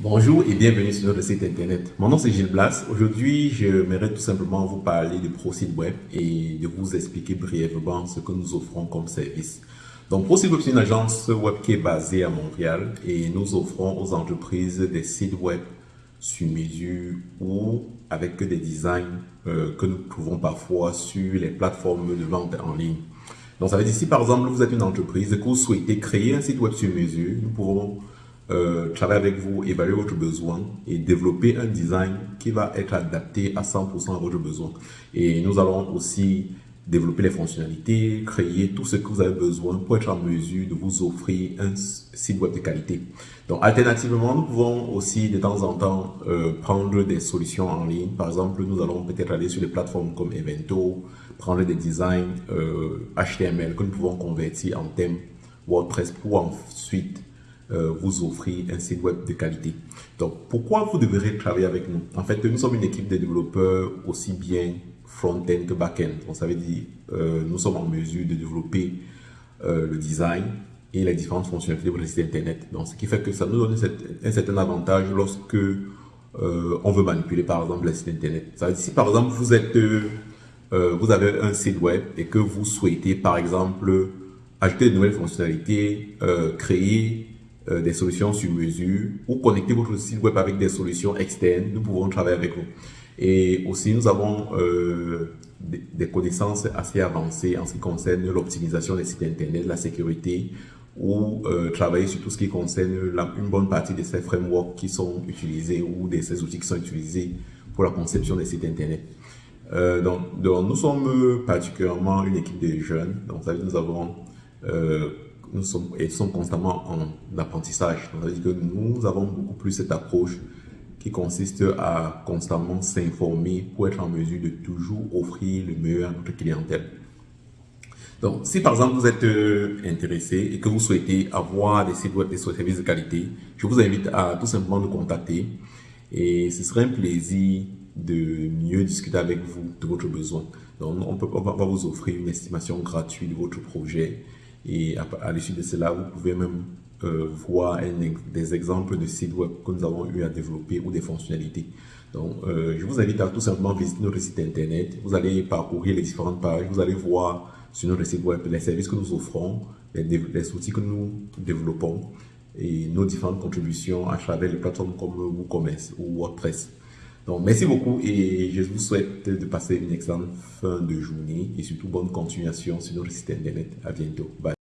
Bonjour et bienvenue sur notre site internet. Mon nom c'est Gilles Blas. Aujourd'hui, j'aimerais tout simplement vous parler de ProSite Web et de vous expliquer brièvement ce que nous offrons comme service. Donc ProSite Web, c'est une agence web qui est basée à Montréal et nous offrons aux entreprises des sites web sur mesure ou avec des designs euh, que nous trouvons parfois sur les plateformes de vente en ligne. Donc ça veut dire si par exemple vous êtes une entreprise et que vous souhaitez créer un site web sur mesure, nous pouvons euh, travailler avec vous, évaluer votre besoin et développer un design qui va être adapté à 100% à votre besoin. Et nous allons aussi développer les fonctionnalités, créer tout ce que vous avez besoin pour être en mesure de vous offrir un site web de qualité. Donc, alternativement, nous pouvons aussi de temps en temps euh, prendre des solutions en ligne. Par exemple, nous allons peut-être aller sur des plateformes comme Evento, prendre des designs euh, HTML que nous pouvons convertir en thème WordPress pour ensuite euh, vous offrir un site web de qualité. Donc, pourquoi vous devrez travailler avec nous? En fait, nous sommes une équipe de développeurs aussi bien front-end que back-end. Donc, ça veut dire euh, nous sommes en mesure de développer euh, le design et les différentes fonctionnalités de votre site internet. Donc, ce qui fait que ça nous donne un certain avantage lorsque on veut manipuler, par exemple, le site internet. Ça veut dire, si par exemple, vous êtes, vous avez un site web et que vous souhaitez, par exemple, ajouter de nouvelles fonctionnalités, créer euh, des solutions sur mesure ou connecter votre site web avec des solutions externes, nous pouvons travailler avec vous. Et aussi, nous avons euh, des, connaissances assez avancées en ce qui concerne l'optimisation des sites internet, la sécurité ou euh, travailler sur tout ce qui concerne une bonne partie de ces frameworks qui sont utilisés ou de ces outils qui sont utilisés pour la conception des sites internet. Donc, nous sommes particulièrement une équipe de jeunes. Donc, nous avons nous et sommes constamment en apprentissage. C'est-à-dire que nous avons beaucoup plus cette approche qui consiste à constamment s'informer pour être en mesure de toujours offrir le meilleur à notre clientèle. Donc, si par exemple vous êtes euh, intéressé et que vous souhaitez avoir des services de qualité, je vous invite à tout simplement nous contacter et ce serait un plaisir de mieux discuter avec vous de votre besoin. Donc, on, peut, on va vous offrir une estimation gratuite de votre projet et à, l'issue de cela, vous pouvez même euh, voir des exemples de sites web que nous avons eu à développer ou des fonctionnalités. Donc, euh, je vous invite à tout simplement visiter notre site internet. Vous allez parcourir les différentes pages. Vous allez voir sur notre site web les services que nous offrons, les, les outils que nous développons et nos différentes contributions à travers les plateformes comme WooCommerce ou WordPress. Donc, merci beaucoup et je vous souhaite de passer une excellente fin de journée et surtout bonne continuation sur notre site internet. À bientôt. Bye.